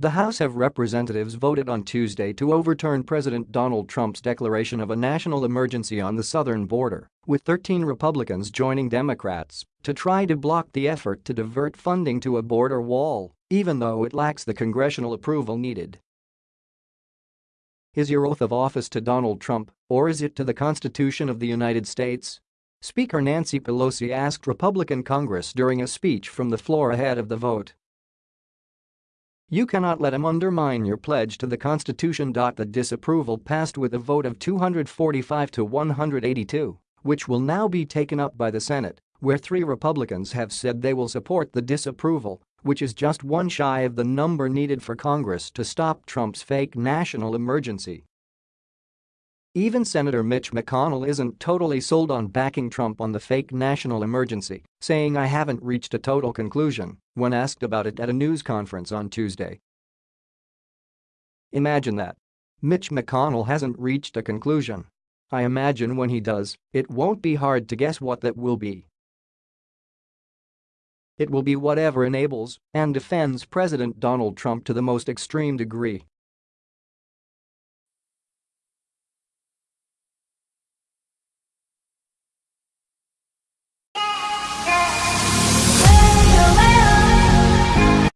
The House of Representatives voted on Tuesday to overturn President Donald Trump's declaration of a national emergency on the southern border, with 13 Republicans joining Democrats to try to block the effort to divert funding to a border wall, even though it lacks the congressional approval needed. Is your oath of office to Donald Trump, or is it to the Constitution of the United States? Speaker Nancy Pelosi asked Republican Congress during a speech from the floor ahead of the vote. You cannot let him undermine your pledge to the Constitution. The disapproval passed with a vote of 245 to 182, which will now be taken up by the Senate, where three Republicans have said they will support the disapproval, which is just one shy of the number needed for Congress to stop Trump's fake national emergency. Even Senator Mitch McConnell isn't totally sold on backing Trump on the fake national emergency, saying I haven't reached a total conclusion when asked about it at a news conference on Tuesday. Imagine that. Mitch McConnell hasn't reached a conclusion. I imagine when he does, it won't be hard to guess what that will be. It will be whatever enables and defends President Donald Trump to the most extreme degree